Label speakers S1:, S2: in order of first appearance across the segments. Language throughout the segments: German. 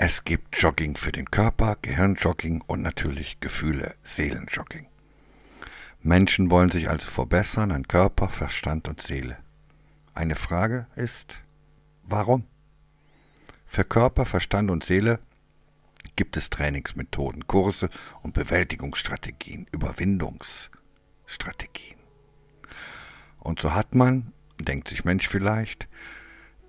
S1: Es gibt Jogging für den Körper, Gehirnjogging und natürlich Gefühle, Seelenjogging. Menschen wollen sich also verbessern an Körper, Verstand und Seele. Eine Frage ist, warum? Für Körper, Verstand und Seele gibt es Trainingsmethoden, Kurse und Bewältigungsstrategien, Überwindungsstrategien. Und so hat man, denkt sich Mensch vielleicht,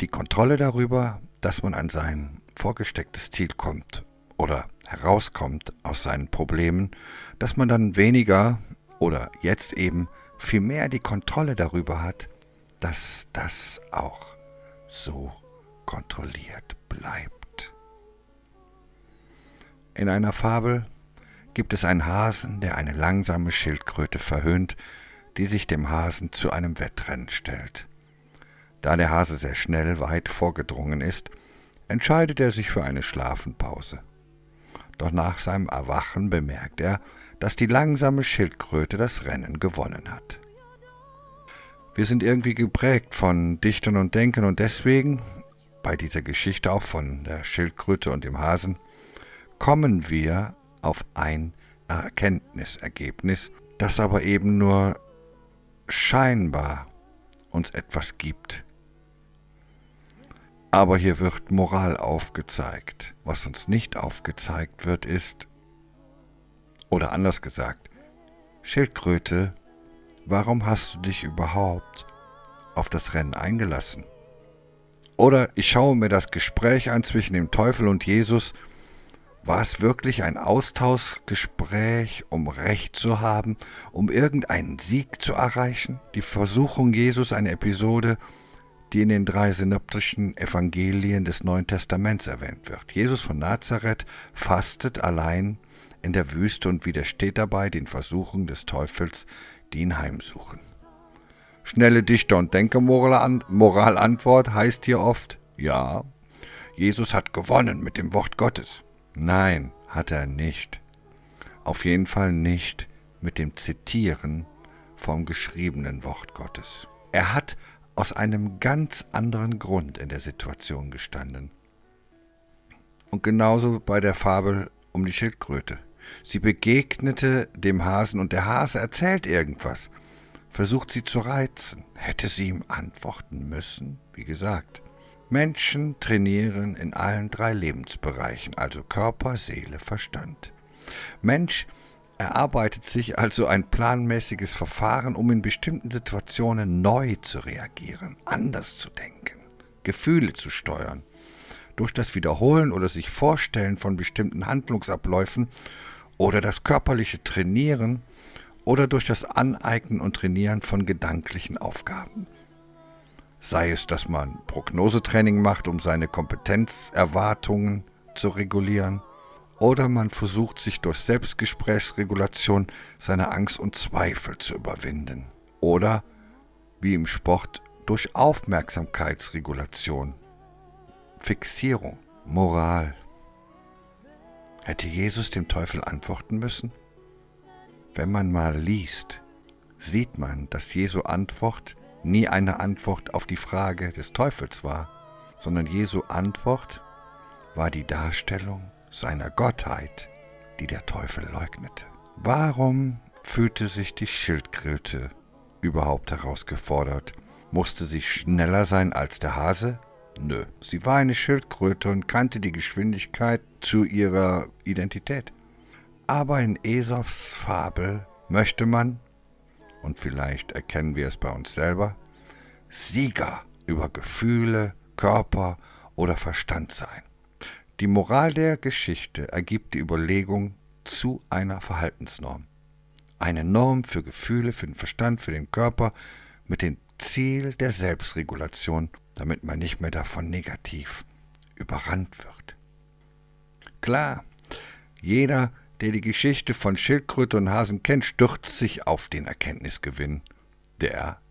S1: die Kontrolle darüber, dass man an sein vorgestecktes Ziel kommt oder herauskommt aus seinen Problemen, dass man dann weniger oder jetzt eben viel mehr die Kontrolle darüber hat, dass das auch so kontrolliert bleibt. In einer Fabel gibt es einen Hasen, der eine langsame Schildkröte verhöhnt, die sich dem Hasen zu einem Wettrennen stellt. Da der Hase sehr schnell weit vorgedrungen ist, entscheidet er sich für eine Schlafenpause. Doch nach seinem Erwachen bemerkt er, dass die langsame Schildkröte das Rennen gewonnen hat. Wir sind irgendwie geprägt von Dichtern und Denkern und deswegen, bei dieser Geschichte auch von der Schildkröte und dem Hasen, kommen wir auf ein Erkenntnisergebnis, das aber eben nur scheinbar uns etwas gibt, aber hier wird Moral aufgezeigt. Was uns nicht aufgezeigt wird, ist, oder anders gesagt, Schildkröte, warum hast du dich überhaupt auf das Rennen eingelassen? Oder ich schaue mir das Gespräch an zwischen dem Teufel und Jesus. War es wirklich ein Austauschgespräch, um Recht zu haben, um irgendeinen Sieg zu erreichen? Die Versuchung Jesus, eine Episode, die in den drei synoptischen Evangelien des Neuen Testaments erwähnt wird. Jesus von Nazareth fastet allein in der Wüste und widersteht dabei den Versuchungen des Teufels, die ihn heimsuchen. Schnelle Dichter- und Denkermoralantwort heißt hier oft, ja, Jesus hat gewonnen mit dem Wort Gottes. Nein, hat er nicht. Auf jeden Fall nicht mit dem Zitieren vom geschriebenen Wort Gottes. Er hat aus einem ganz anderen Grund in der Situation gestanden. Und genauso bei der Fabel um die Schildkröte. Sie begegnete dem Hasen und der Hase erzählt irgendwas, versucht sie zu reizen. Hätte sie ihm antworten müssen? Wie gesagt, Menschen trainieren in allen drei Lebensbereichen, also Körper, Seele, Verstand. Mensch erarbeitet sich also ein planmäßiges Verfahren, um in bestimmten Situationen neu zu reagieren, anders zu denken, Gefühle zu steuern. Durch das Wiederholen oder sich Vorstellen von bestimmten Handlungsabläufen oder das körperliche Trainieren oder durch das Aneignen und Trainieren von gedanklichen Aufgaben. Sei es, dass man Prognosetraining macht, um seine Kompetenzerwartungen zu regulieren, oder man versucht sich durch Selbstgesprächsregulation seine Angst und Zweifel zu überwinden. Oder, wie im Sport, durch Aufmerksamkeitsregulation, Fixierung, Moral. Hätte Jesus dem Teufel antworten müssen? Wenn man mal liest, sieht man, dass Jesu Antwort nie eine Antwort auf die Frage des Teufels war, sondern Jesu Antwort war die Darstellung seiner Gottheit, die der Teufel leugnete. Warum fühlte sich die Schildkröte überhaupt herausgefordert? Musste sie schneller sein als der Hase? Nö, sie war eine Schildkröte und kannte die Geschwindigkeit zu ihrer Identität. Aber in Esops Fabel möchte man, und vielleicht erkennen wir es bei uns selber, Sieger über Gefühle, Körper oder Verstand sein. Die Moral der Geschichte ergibt die Überlegung zu einer Verhaltensnorm. Eine Norm für Gefühle, für den Verstand, für den Körper mit dem Ziel der Selbstregulation, damit man nicht mehr davon negativ überrannt wird. Klar, jeder, der die Geschichte von Schildkröte und Hasen kennt, stürzt sich auf den Erkenntnisgewinn, der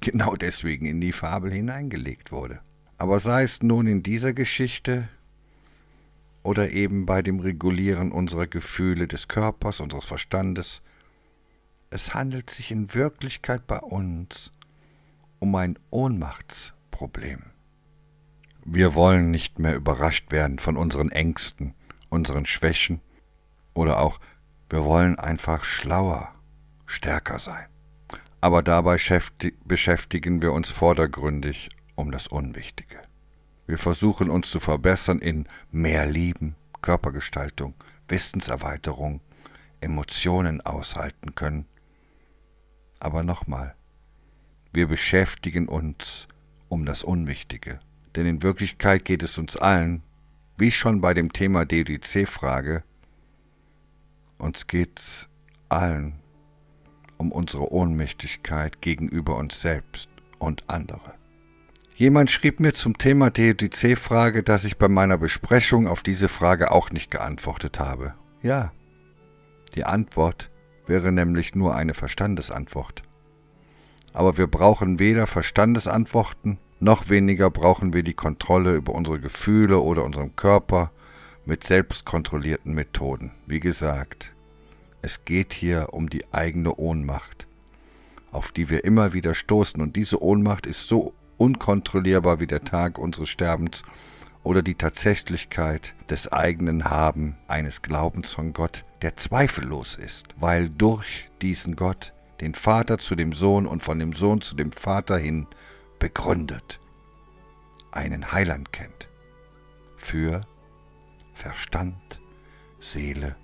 S1: genau deswegen in die Fabel hineingelegt wurde. Aber sei es nun in dieser Geschichte oder eben bei dem Regulieren unserer Gefühle des Körpers, unseres Verstandes. Es handelt sich in Wirklichkeit bei uns um ein Ohnmachtsproblem. Wir wollen nicht mehr überrascht werden von unseren Ängsten, unseren Schwächen oder auch wir wollen einfach schlauer, stärker sein. Aber dabei beschäftigen wir uns vordergründig um das Unwichtige. Wir versuchen uns zu verbessern in mehr Lieben, Körpergestaltung, Wissenserweiterung, Emotionen aushalten können. Aber nochmal, wir beschäftigen uns um das Unwichtige. Denn in Wirklichkeit geht es uns allen, wie schon bei dem Thema DDC-Frage, uns geht allen um unsere Ohnmächtigkeit gegenüber uns selbst und andere. Jemand schrieb mir zum Thema DDC-Frage, dass ich bei meiner Besprechung auf diese Frage auch nicht geantwortet habe. Ja, die Antwort wäre nämlich nur eine Verstandesantwort. Aber wir brauchen weder Verstandesantworten, noch weniger brauchen wir die Kontrolle über unsere Gefühle oder unseren Körper mit selbstkontrollierten Methoden. Wie gesagt, es geht hier um die eigene Ohnmacht, auf die wir immer wieder stoßen. Und diese Ohnmacht ist so unkontrollierbar wie der Tag unseres Sterbens oder die Tatsächlichkeit des eigenen Haben eines Glaubens von Gott, der zweifellos ist, weil durch diesen Gott den Vater zu dem Sohn und von dem Sohn zu dem Vater hin begründet, einen Heiland kennt für Verstand, Seele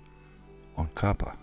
S1: und Körper.